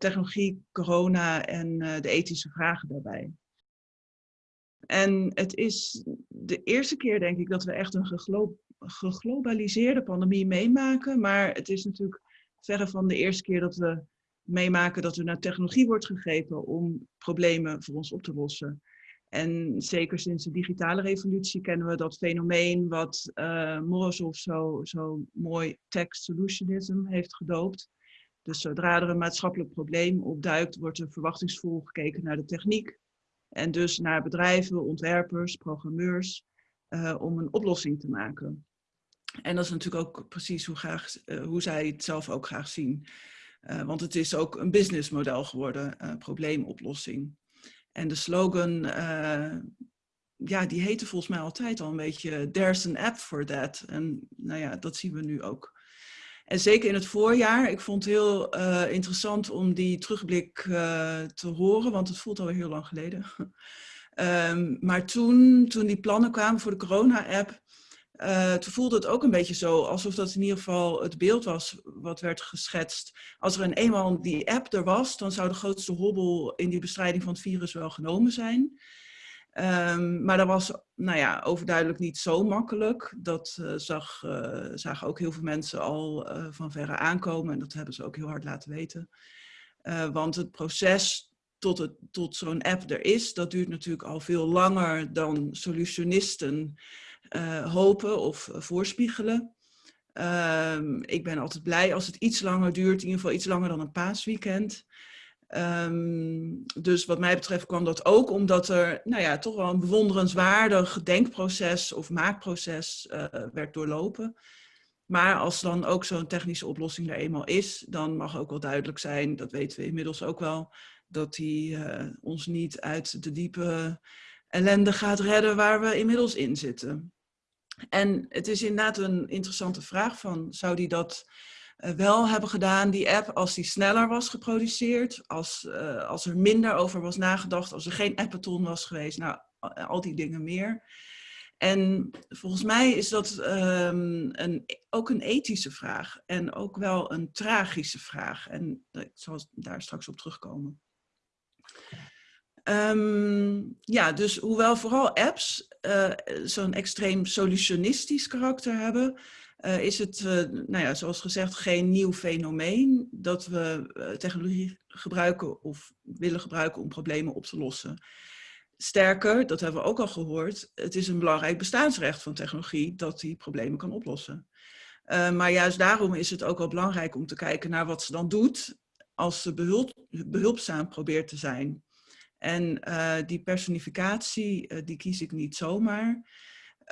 technologie, corona en de ethische vragen daarbij. En het is de eerste keer, denk ik, dat we echt een geglo geglobaliseerde pandemie meemaken. Maar het is natuurlijk verre van de eerste keer dat we meemaken dat er naar technologie wordt gegrepen om problemen voor ons op te lossen. En zeker sinds de digitale revolutie kennen we dat fenomeen wat uh, Morozov zo, zo mooi text solutionism heeft gedoopt. Dus zodra er een maatschappelijk probleem opduikt, wordt er verwachtingsvol gekeken naar de techniek. En dus naar bedrijven, ontwerpers, programmeurs, uh, om een oplossing te maken. En dat is natuurlijk ook precies hoe, graag, uh, hoe zij het zelf ook graag zien. Uh, want het is ook een businessmodel geworden, probleemoplossing. En de slogan, ja, die heette volgens mij altijd al een beetje There's an app for that. En nou ja, dat zien we nu ook. En zeker in het voorjaar, ik vond het heel uh, interessant om die terugblik uh, te horen, want het voelt alweer heel lang geleden. um, maar toen, toen die plannen kwamen voor de corona-app, uh, toen voelde het ook een beetje zo, alsof dat in ieder geval het beeld was wat werd geschetst. Als er een eenmaal die app er was, dan zou de grootste hobbel in die bestrijding van het virus wel genomen zijn. Um, maar dat was nou ja, overduidelijk niet zo makkelijk. Dat uh, zag, uh, zagen ook heel veel mensen al uh, van verre aankomen. En dat hebben ze ook heel hard laten weten. want het proces tot, tot zo'n app er is, dat duurt natuurlijk al veel langer dan solutionisten hopen of voorspiegelen. Um, ik ben altijd blij als het iets langer duurt, in ieder geval iets langer dan een paasweekend. Um, dus wat mij betreft kwam dat ook omdat er nou ja, toch wel een bewonderenswaardig denkproces of maakproces uh, werd doorlopen. Maar als dan ook zo'n technische oplossing er eenmaal is, dan mag ook wel duidelijk zijn, dat weten we inmiddels ook wel, dat die uh, ons niet uit de diepe ellende gaat redden waar we inmiddels in zitten. En het is inderdaad een interessante vraag van, zou die dat wel hebben gedaan, die app, als die sneller was geproduceerd, als, uh, als er minder over was nagedacht, als er geen appathon was geweest, nou, al die dingen meer. En volgens mij is dat um, een, ook een ethische vraag en ook wel een tragische vraag. En ik zal daar straks op terugkomen. Um, ja, dus hoewel vooral apps uh, zo'n extreem solutionistisch karakter hebben, uh, is het, uh, nou ja, zoals gezegd, geen nieuw fenomeen dat we technologie gebruiken of willen gebruiken om problemen op te lossen. Sterker, dat hebben we ook al gehoord, het is een belangrijk bestaansrecht van technologie dat die problemen kan oplossen. maar juist daarom is het ook wel belangrijk om te kijken naar wat ze dan doet als ze behulp, behulpzaam probeert te zijn. En die personificatie, die kies ik niet zomaar.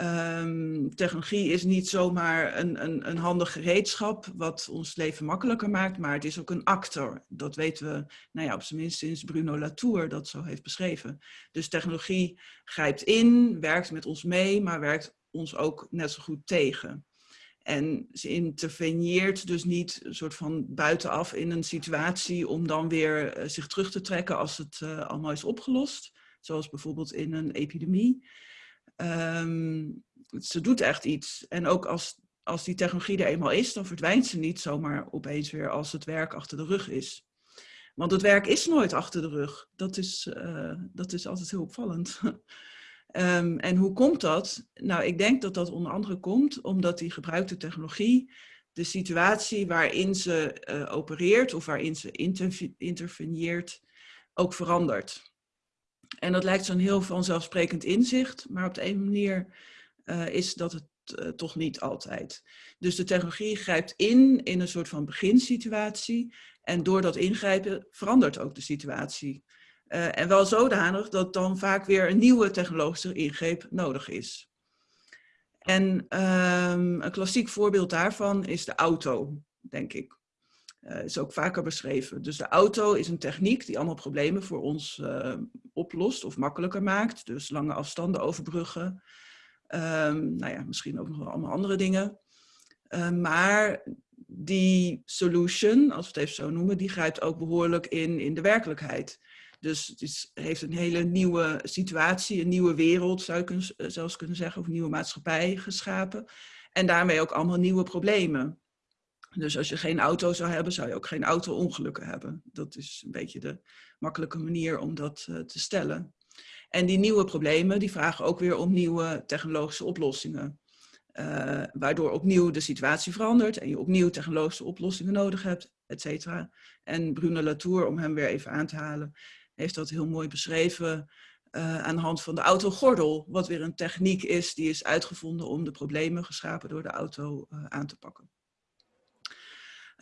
Um, technologie is niet zomaar een, een, een handig gereedschap wat ons leven makkelijker maakt, maar het is ook een actor. Dat weten we, nou ja, op zijn minst sinds Bruno Latour dat zo heeft beschreven. Dus technologie grijpt in, werkt met ons mee, maar werkt ons ook net zo goed tegen. En ze interveneert dus niet een soort van buitenaf in een situatie om dan weer uh, zich terug te trekken als het uh, allemaal is opgelost. Zoals bijvoorbeeld in een epidemie. Um, ze doet echt iets. En ook als, als die technologie er eenmaal is, dan verdwijnt ze niet zomaar opeens weer als het werk achter de rug is. Want het werk is nooit achter de rug. Dat is, uh, dat is altijd heel opvallend. um, en hoe komt dat? Nou, ik denk dat dat onder andere komt omdat die gebruikte technologie de situatie waarin ze uh, opereert of waarin ze interveneert ook verandert. En dat lijkt zo'n heel vanzelfsprekend inzicht, maar op de een manier uh, is dat het uh, toch niet altijd. Dus de technologie grijpt in in een soort van beginsituatie en door dat ingrijpen verandert ook de situatie. Uh, en wel zodanig dat dan vaak weer een nieuwe technologische ingreep nodig is. En um, een klassiek voorbeeld daarvan is de auto, denk ik. Uh, is ook vaker beschreven. Dus de auto is een techniek die allemaal problemen voor ons uh, oplost of makkelijker maakt. Dus lange afstanden overbruggen. Um, nou ja, misschien ook nog allemaal andere dingen. Maar die solution, als we het even zo noemen, die grijpt ook behoorlijk in in de werkelijkheid. Dus het is, heeft een hele nieuwe situatie, een nieuwe wereld zou je zelfs kunnen zeggen, of een nieuwe maatschappij geschapen. En daarmee ook allemaal nieuwe problemen. Dus als je geen auto zou hebben, zou je ook geen auto-ongelukken hebben. Dat is een beetje de makkelijke manier om dat uh, te stellen. En die nieuwe problemen, die vragen ook weer om nieuwe technologische oplossingen. Uh, waardoor opnieuw de situatie verandert en je opnieuw technologische oplossingen nodig hebt, et cetera. En Bruno Latour, om hem weer even aan te halen, heeft dat heel mooi beschreven uh, aan de hand van de autogordel. Wat weer een techniek is die is uitgevonden om de problemen geschapen door de auto uh, aan te pakken.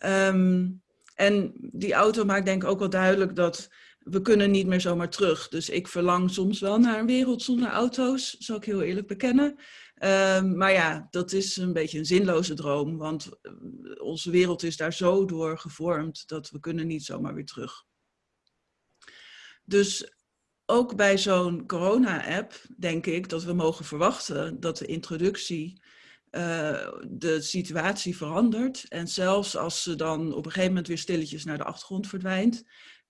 Um, en die auto maakt denk ik ook wel duidelijk dat we kunnen niet meer zomaar terug. Dus ik verlang soms wel naar een wereld zonder auto's, zal ik heel eerlijk bekennen. Um, maar ja, dat is een beetje een zinloze droom, want eh, onze wereld is daar zo door gevormd dat we kunnen niet zomaar weer terug. Dus ook bij zo'n corona-app denk ik dat we mogen verwachten dat de introductie uh, de situatie verandert. En zelfs als ze dan op een gegeven moment weer stilletjes naar de achtergrond verdwijnt,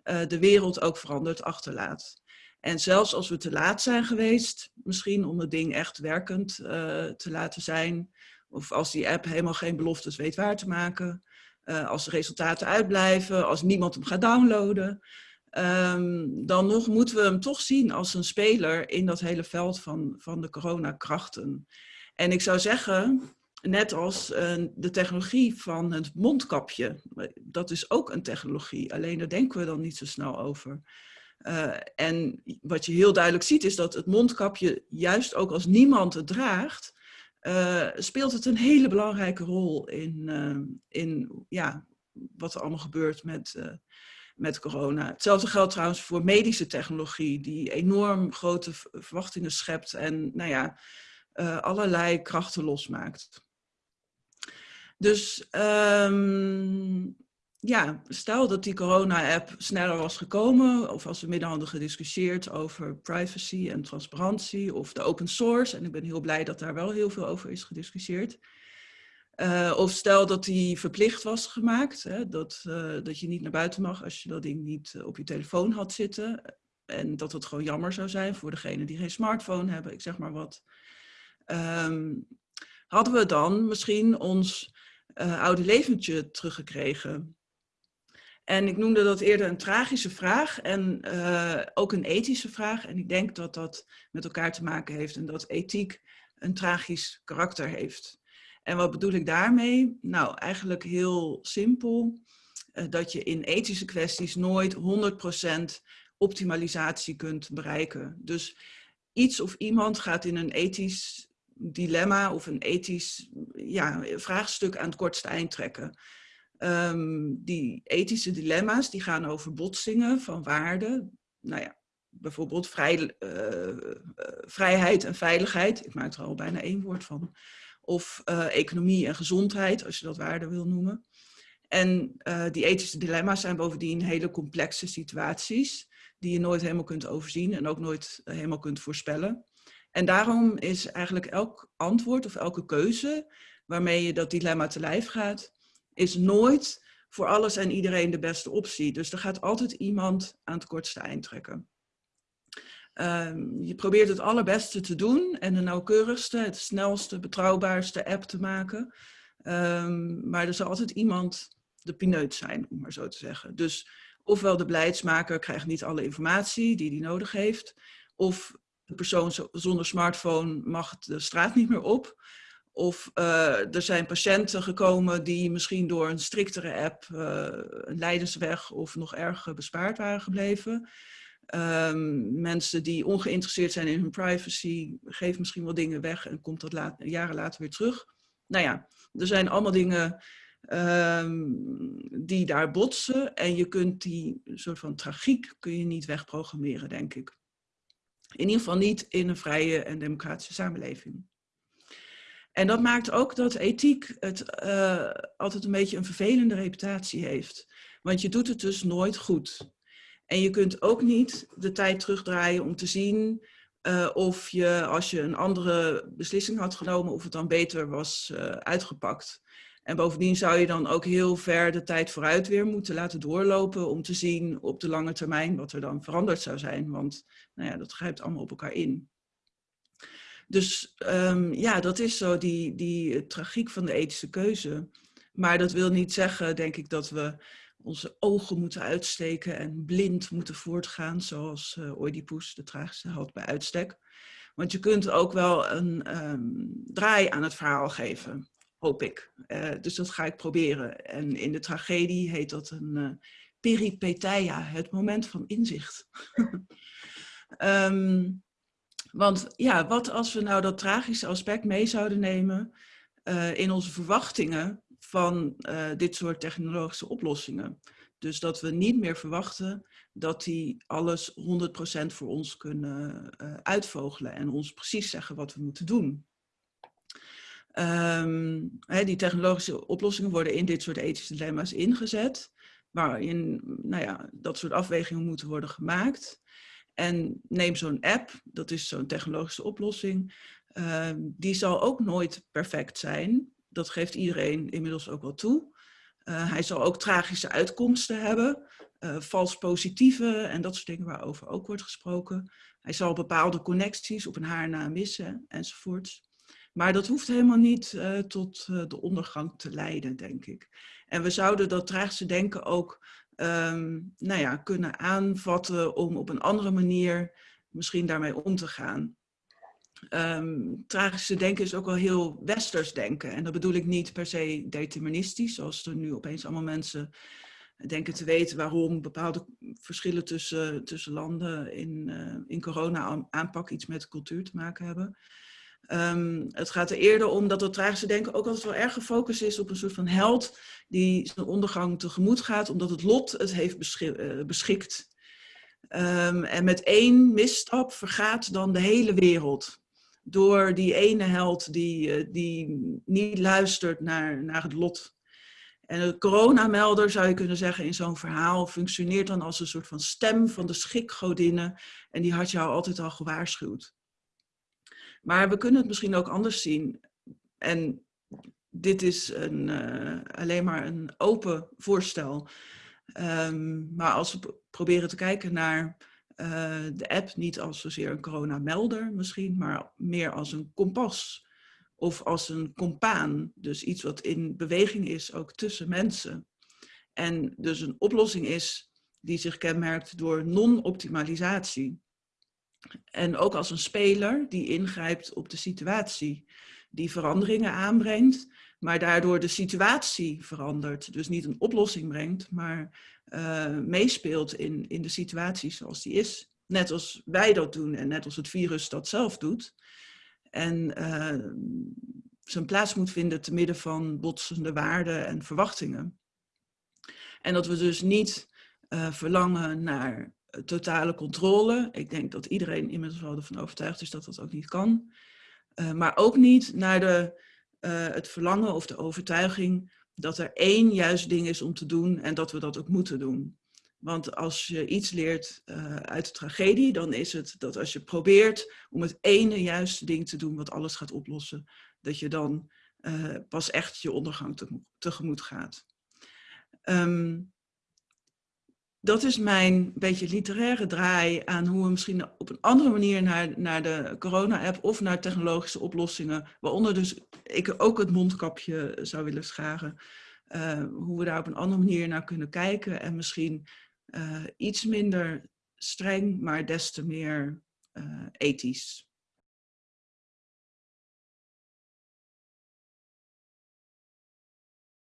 uh, de wereld ook verandert achterlaat. En zelfs als we te laat zijn geweest, misschien om het ding echt werkend uh, te laten zijn, of als die app helemaal geen beloftes weet waar te maken, als de resultaten uitblijven, als niemand hem gaat downloaden, um, dan nog moeten we hem toch zien als een speler in dat hele veld van, van de coronakrachten. En ik zou zeggen, net als uh, de technologie van het mondkapje, dat is ook een technologie, alleen daar denken we dan niet zo snel over. Uh, en wat je heel duidelijk ziet is dat het mondkapje, juist ook als niemand het draagt, uh, speelt het een hele belangrijke rol in, in ja, wat er allemaal gebeurt met, met corona. Hetzelfde geldt trouwens voor medische technologie, die enorm grote verwachtingen schept. En nou ja, uh, allerlei krachten losmaakt. Dus um, ja, stel dat die corona-app sneller was gekomen, of als we midden hadden gediscussieerd over privacy en transparantie, of de open source, en ik ben heel blij dat daar wel heel veel over is gediscussieerd. Uh, of stel dat die verplicht was gemaakt, hè, dat, uh, dat je niet naar buiten mag als je dat ding niet op je telefoon had zitten. En dat het gewoon jammer zou zijn voor degenen die geen smartphone hebben, ik zeg maar wat um, hadden we dan misschien ons oude leventje teruggekregen. En ik noemde dat eerder een tragische vraag en ook een ethische vraag. En ik denk dat dat met elkaar te maken heeft en dat ethiek een tragisch karakter heeft. En wat bedoel ik daarmee? Nou, eigenlijk heel simpel. Uh, dat je in ethische kwesties nooit 100% optimalisatie kunt bereiken. Dus iets of iemand gaat in een ethisch dilemma of een ethisch ja, vraagstuk aan het kortste eind trekken. Um, die ethische dilemma's die gaan over botsingen van waarden. Nou ja, bijvoorbeeld vrij, uh, vrijheid en veiligheid. Ik maak er al bijna één woord van. Of uh, economie en gezondheid, als je dat waarde wil noemen. En die ethische dilemma's zijn bovendien hele complexe situaties die je nooit helemaal kunt overzien en ook nooit helemaal kunt voorspellen. En daarom is eigenlijk elk antwoord of elke keuze waarmee je dat dilemma te lijf gaat, is nooit voor alles en iedereen de beste optie. Dus er gaat altijd iemand aan het kortste eind trekken. Um, je probeert het allerbeste te doen en de nauwkeurigste, het snelste, betrouwbaarste app te maken. Um, maar er zal altijd iemand de pineut zijn, om maar zo te zeggen. Dus ofwel de beleidsmaker krijgt niet alle informatie die hij nodig heeft, of de persoon zonder smartphone mag de straat niet meer op. Of uh, er zijn patiënten gekomen die misschien door een striktere app uh, een lijdensweg of nog erger bespaard waren gebleven. Um, mensen die ongeïnteresseerd zijn in hun privacy, geven misschien wel dingen weg en komt dat jaren later weer terug. Nou ja, er zijn allemaal dingen um, die daar botsen en je kunt die soort van tragiek kun je niet wegprogrammeren, denk ik. In ieder geval niet in een vrije en democratische samenleving. En dat maakt ook dat ethiek het uh, altijd een beetje een vervelende reputatie heeft. Want je doet het dus nooit goed. En je kunt ook niet de tijd terugdraaien om te zien uh, of je, als je een andere beslissing had genomen, of het dan beter was uh, uitgepakt. En bovendien zou je dan ook heel ver de tijd vooruit weer moeten laten doorlopen om te zien op de lange termijn wat er dan veranderd zou zijn. Want nou ja, dat grijpt allemaal op elkaar in. Dus um, ja, dat is zo die, die tragiek van de ethische keuze. Maar dat wil niet zeggen, denk ik, dat we onze ogen moeten uitsteken en blind moeten voortgaan, zoals uh, Oedipus, de tragische held bij uitstek. Want je kunt ook wel een um, draai aan het verhaal geven, hoop ik. Uh, dus dat ga ik proberen. En in de tragedie heet dat een uh, het moment van inzicht. um, want ja, wat als we nou dat tragische aspect mee zouden nemen in onze verwachtingen van uh, dit soort technologische oplossingen. Dus dat we niet meer verwachten dat die alles 100% voor ons kunnen uh, uitvogelen en ons precies zeggen wat we moeten doen. Hè, die technologische oplossingen worden in dit soort ethische dilemma's ingezet, waarin nou ja, dat soort afwegingen moeten worden gemaakt. En neem zo'n app, dat is zo'n technologische oplossing, uh, die zal ook nooit perfect zijn. Dat geeft iedereen inmiddels ook wel toe. Uh, hij zal ook tragische uitkomsten hebben, uh, vals positieve en dat soort dingen waarover ook wordt gesproken. Hij zal bepaalde connecties op een haar na missen enzovoorts. Maar dat hoeft helemaal niet uh, tot de ondergang te leiden, denk ik. En we zouden dat tragische denken ook um, nou ja, kunnen aanvatten om op een andere manier misschien daarmee om te gaan. Um, tragische denken is ook wel heel westers denken. En dat bedoel ik niet per se deterministisch, zoals er nu opeens allemaal mensen denken te weten waarom bepaalde verschillen tussen, tussen landen in, uh, in corona-aanpak iets met cultuur te maken hebben. Um, het gaat er eerder om dat het tragische denken ook altijd wel erg gefocust is op een soort van held die zijn ondergang tegemoet gaat omdat het lot het heeft uh, beschikt. Um, en met één misstap vergaat dan de hele wereld. Door die ene held die, uh, die niet luistert naar, naar het lot. En de coronamelder, zou je kunnen zeggen, in zo'n verhaal functioneert dan als een soort van stem van de schikgodinnen. En die had jou altijd al gewaarschuwd. Maar we kunnen het misschien ook anders zien. En dit is een, uh, alleen maar een open voorstel. Um, maar als we proberen te kijken naar de app, niet als zozeer een coronamelder misschien, maar meer als een kompas. Of als een compaan, dus iets wat in beweging is, ook tussen mensen. En dus een oplossing is die zich kenmerkt door non-optimalisatie. En ook als een speler die ingrijpt op de situatie, die veranderingen aanbrengt, maar daardoor de situatie verandert. Dus niet een oplossing brengt, maar uh, meespeelt in, in de situatie zoals die is. Net als wij dat doen en net als het virus dat zelf doet. En uh, zijn plaats moet vinden te midden van botsende waarden en verwachtingen. En dat we dus niet uh, verlangen naar totale controle. Ik denk dat iedereen inmiddels wel ervan overtuigd is dat dat ook niet kan. Uh, maar ook niet naar de, uh, het verlangen of de overtuiging dat er één juist ding is om te doen en dat we dat ook moeten doen. Want als je iets leert uh, uit de tragedie, dan is het dat als je probeert om het ene juiste ding te doen wat alles gaat oplossen, dat je dan pas echt je ondergang te, tegemoet gaat. Um, dat is mijn beetje literaire draai aan hoe we misschien op een andere manier naar, naar de corona-app of naar technologische oplossingen, waaronder dus ik ook het mondkapje zou willen scharen, uh, hoe we daar op een andere manier naar kunnen kijken en misschien uh, iets minder streng, maar des te meer uh, ethisch.